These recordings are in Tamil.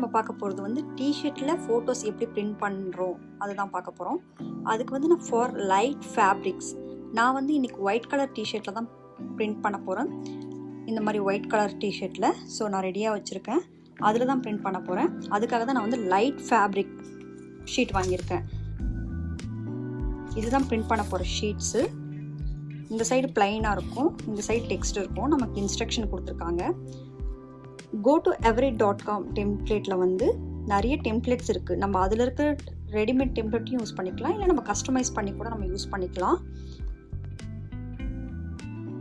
நம்ம பார்க்க போகிறது வந்து டிஷர்ட்டில் ஃபோட்டோஸ் எப்படி பிரிண்ட் பண்ணுறோம் அதுதான் பார்க்க போகிறோம் அதுக்கு வந்து நான் ஃபார் லைட் ஃபேப்ரிக்ஸ் நான் வந்து இன்றைக்கி ஒயிட் கலர் டிஷர்ட்டில் தான் பிரிண்ட் பண்ண போகிறேன் இந்த மாதிரி ஒயிட் கலர் டிஷர்ட்டில் ஸோ நான் ரெடியாக வச்சுருக்கேன். அதில் தான் பிரிண்ட் பண்ண போகிறேன் அதுக்காக தான் நான் வந்து லைட் ஃபேப்ரிக் ஷீட் வாங்கியிருக்கேன். இதுதான் பிரிண்ட் பண்ண போகிற ஷீட்ஸு இந்த சைடு பிளைனாக இருக்கும். இந்த சைடு டெக்ஸ்ட் இருக்கும். நமக்கு இன்ஸ்ட்ரக்ஷன் கொடுத்துருக்காங்க. Go to every dot com டெம்ப்ளேட்டில் வந்து நிறைய டெம்ப்ளேட்ஸ் இருக்குது நம்ம அதில் இருக்க ரெடிமேட் டெம்ப்ளேட்டையும் யூஸ் பண்ணிக்கலாம். இல்லை நம்ம கஸ்டமைஸ் பண்ணி கூட நம்ம யூஸ் பண்ணிக்கலாம்.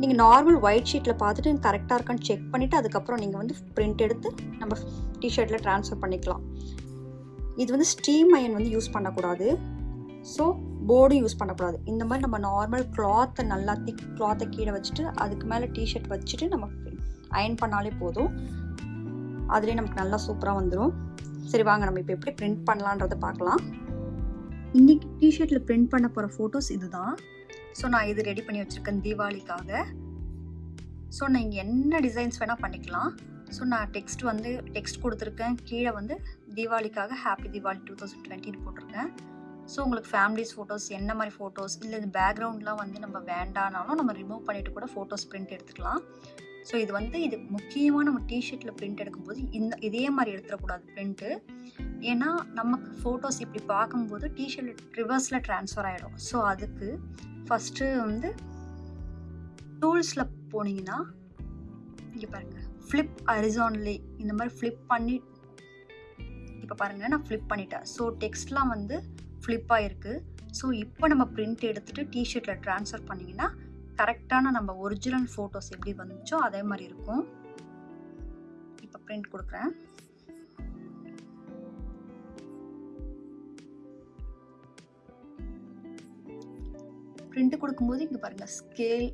நீங்கள் நார்மல் ஒயிட் ஷீட்டில் பார்த்துட்டு கரெக்டாக இருக்கான்னு செக் பண்ணிவிட்டு அதுக்கப்புறம் நீங்கள் வந்து பிரிண்ட் எடுத்து நம்ம டிஷர்ட்டில் ட்ரான்ஸ்ஃபர் பண்ணிக்கலாம். இது வந்து ஸ்டீம் அயன் வந்து யூஸ் பண்ணக்கூடாது. ஸோ போர்டும் யூஸ் பண்ணக்கூடாது. இந்த மாதிரி நம்ம நார்மல் கிளாத்தை நல்லா திக் கிளாத்தை கீழே வச்சுட்டு அதுக்கு மேலே டிஷர்ட் வச்சுட்டு நம்ம அயன் பண்ணாலே போதும். அதுலேயே நமக்கு நல்லா சூப்பராக வந்துடும் சரி வாங்க நம்ம இப்போ எப்படி பிரிண்ட் பண்ணலான்றத பார்க்கலாம். இன்றைக்கி டிஷர்ட்டில் பிரிண்ட் பண்ண போகிற ஃபோட்டோஸ் இதுதான். ஸோ நான் இது ரெடி பண்ணி வச்சுருக்கேன் தீபாவளிக்காக. ஸோ நான் இங்கே என்ன டிசைன்ஸ் வேணால் பண்ணிக்கலாம். ஸோ நான் டெக்ஸ்ட் வந்து டெக்ஸ்ட் கொடுத்துருக்கேன். கீழே வந்து தீபாவளிக்காக ஹாப்பி தீபாவளி டூ தௌசண்ட் டுவெண்ட்டின்னு போட்டிருக்கேன். ஸோ உங்களுக்கு ஃபேமிலிஸ் ஃபோட்டோஸ் என்ன மாதிரி ஃபோட்டோஸ் இல்லை இந்த பேக்ரவுண்ட்லாம் வந்து நம்ம வேண்டானாலும் நம்ம ரிமூவ் பண்ணிவிட்டு கூட ஃபோட்டோஸ் பிரிண்ட் எடுத்துக்கலாம். ஸோ இது வந்து இது முக்கியமாக நம்ம டிஷர்ட்டில் பிரிண்ட் எடுக்கும்போது இந்த இதே மாதிரி எடுத்துடக்கூடாது பிரிண்ட்டு ஏன்னா நமக்கு ஃபோட்டோஸ் இப்படி பார்க்கும்போது டிஷர்ட் ரிவர்ஸில் ட்ரான்ஸ்ஃபர் ஆகிடும் ஸோ அதுக்கு ஃபஸ்ட்டு வந்து டூல்ஸில் போனீங்கன்னா இங்கே பாருங்கள் ஃப்ளிப் அரிசான்லி இந்த மாதிரி ஃப்ளிப் பண்ணி இப்போ பாருங்கள் நான் ஃப்ளிப் பண்ணிட்டேன். ஸோ டெக்ஸ்ட்லாம் வந்து ஃப்ளிப்பாக இருக்குது ஸோ இப்போ நம்ம பிரிண்ட் எடுத்துகிட்டு டிஷர்ட்டில் ட்ரான்ஸ்ஃபர் பண்ணிங்கன்னா கரெக்டான நம்ம ஒரிஜினல் ஃபோட்டோஸ் எப்படி வந்துச்சோ அதே மாதிரி இருக்கும். இப்போ பிரிண்ட் கொடுக்குறேன். பிரிண்ட் கொடுக்கும்போது இங்கே பாருங்கள் ஸ்கேல்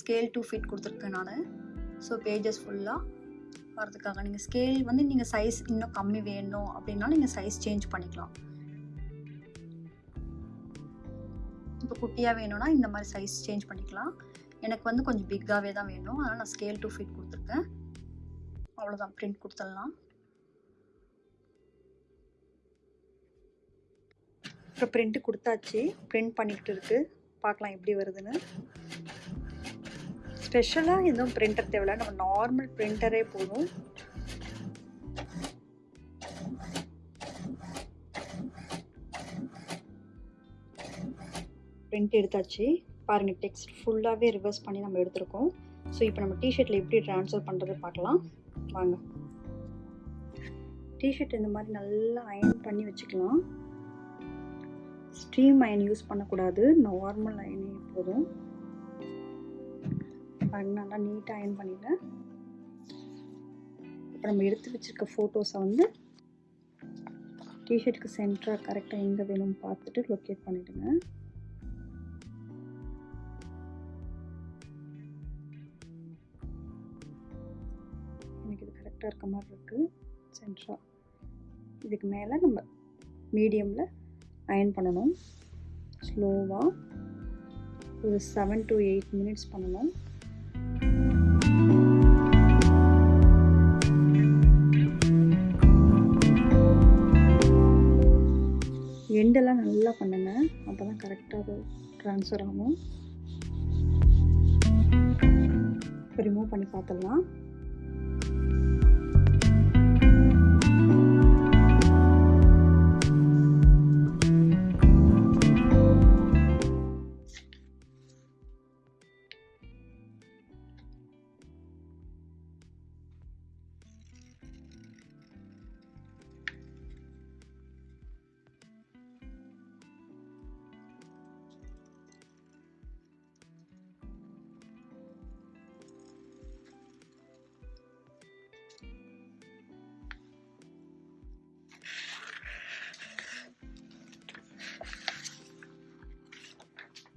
ஸ்கேல் டூ ஃபீட் கொடுத்துருக்கேன் நான். ஸோ பேஜஸ் ஃபுல்லாக வரதுக்காக நீங்கள் ஸ்கேல் வந்து நீங்கள் சைஸ் இன்னும் கம்மி வேணும் அப்படின்னாலும் நீங்கள் சைஸ் சேஞ்ச் பண்ணிக்கலாம். இப்போ குட்டியாக வேணும்னா இந்த மாதிரி சைஸ் சேஞ்ச் பண்ணிக்கலாம். எனக்கு வந்து கொஞ்சம் பிக்காகவே தான் வேணும். அதனால் நான் ஸ்கேல் டூ ஃபிட் கொடுத்துருக்கேன். அவ்வளோதான் பிரிண்ட் கொடுத்துடலாம். இப்போ பிரிண்ட்டு கொடுத்தாச்சு. பிரிண்ட் பண்ணிக்கிட்டு இருக்கு. பார்க்கலாம் எப்படி வருதுன்னு. ஸ்பெஷலாக எதுவும் பிரிண்டர் தேவையில்ல. நம்ம நார்மல் பிரிண்டரே போதும். பிரிண்ட் எடுத்தாச்சு. பாருங்கள் டெக்ஸ்ட் ஃபுல்லாகவே ரிவர்ஸ் பண்ணி நம்ம எடுத்திருக்கோம். ஸோ இப்போ நம்ம டிஷர்ட்டில் எப்படி ட்ரான்ஸ்ஃபர் பண்ணுறது பார்க்கலாம். வாங்க. டிஷர்ட் இந்த மாதிரி நல்லா அயன் பண்ணி வச்சுக்கலாம். ஸ்ட்ரீம் அயன் யூஸ் பண்ணக்கூடாது. நார்மல் அயனே போதும். நல்லா நீட்டாக அயன் பண்ணிட்டேன். இப்போ நம்ம எடுத்து வச்சுருக்க ஃபோட்டோஸை வந்து டிஷர்ட்டுக்கு சென்டராக கரெக்டாக எங்கே வேணும்னு பார்த்துட்டு லொக்கேட் பண்ணிவிடுங்க எனக்கு இருக்க மாதிரி இருக்குது சென்ட்ரா இதுக்கு மேலே நம்ம மீடியமில் அயன் பண்ணணும். ஸ்லோவாக ஒரு செவன் டு எயிட் மினிட்ஸ் பண்ணணும். எண்டெல்லாம் நல்லா பண்ணுங்க. அப்போ தான் கரெக்டாக அது ட்ரான்ஸ்ஃபர் ஆகும். இப்போ ரிமூவ் பண்ணி பார்த்துடலாம்.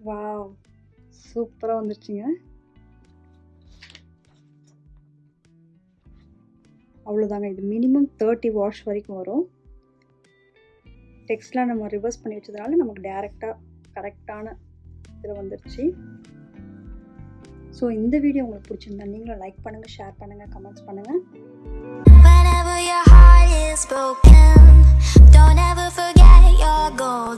வாவ் சூப்பராக வந்துருச்சுங்க. அவ்வளோதாங்க இது மினிமம் தேர்ட்டி வாஷ் வரைக்கும் வரும். டெக்ஸ்ட்லாம் நம்ம ரிவர்ஸ் பண்ணி வச்சதுனால நமக்கு டேரெக்டாக கரெக்டான இதில் வந்துருச்சு. ஸோ இந்த வீடியோ உங்களுக்கு பிடிச்சிருந்தா நீங்களும் லைக் பண்ணுங்கள் ஷேர் பண்ணுங்கள் கமெண்ட்ஸ் பண்ணுங்கள் Whenever your heart is broken, don't ever forget your goal.